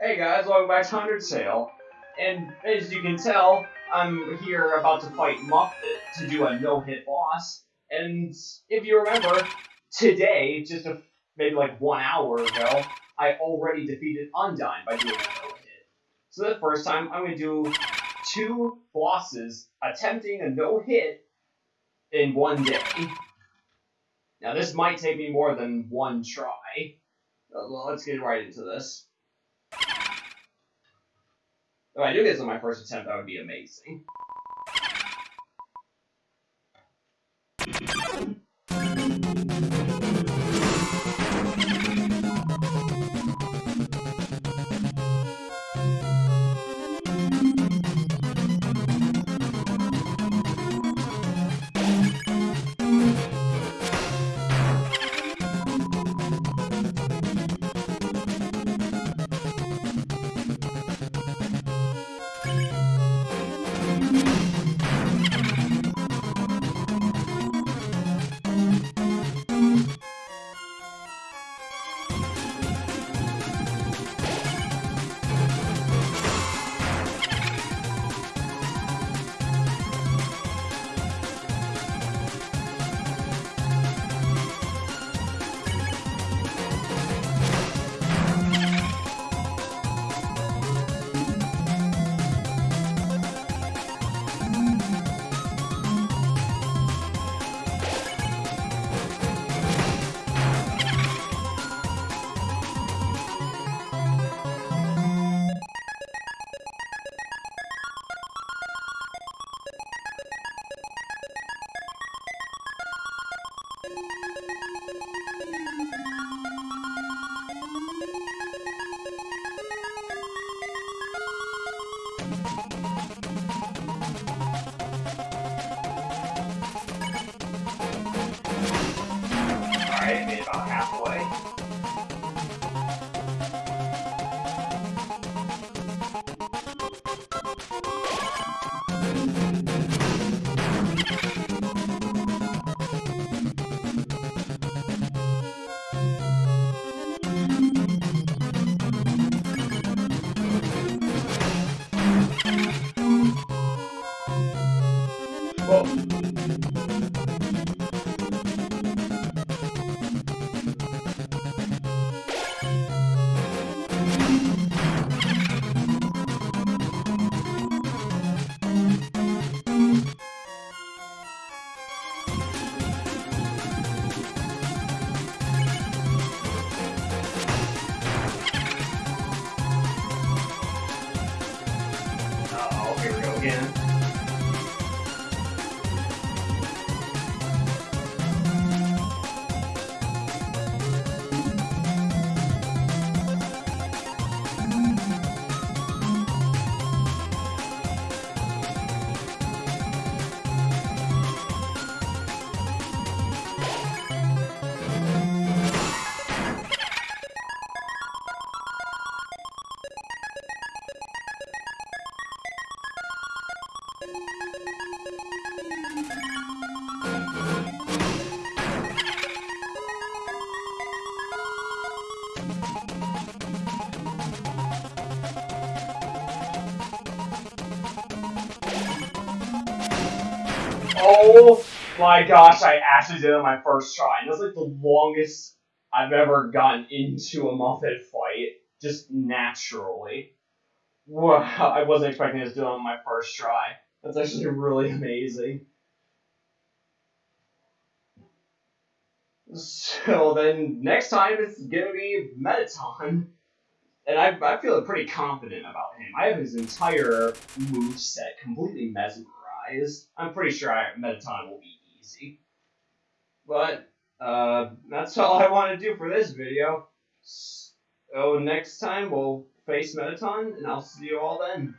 Hey guys, welcome back to Undertale. And as you can tell, I'm here about to fight Muffet to do a no-hit boss. And if you remember, today, just a, maybe like one hour ago, I already defeated Undyne by doing a no-hit. So the first time, I'm going to do two bosses attempting a no-hit in one day. Now this might take me more than one try. Uh, well, let's get right into this. If I do get this on my first attempt, that would be amazing. Alright, made about halfway. Again. Oh my gosh, I actually did it on my first try. And that's like the longest I've ever gotten into a Muffet fight, just naturally. Wow, I wasn't expecting to do it on my first try. That's actually really amazing. So then next time it's gonna be Mettaton. And I, I feel pretty confident about him. I have his entire move set completely mesmerized. I'm pretty sure I, Mettaton will be easy. But uh, that's all I want to do for this video. So next time we'll face Mettaton, and I'll see you all then.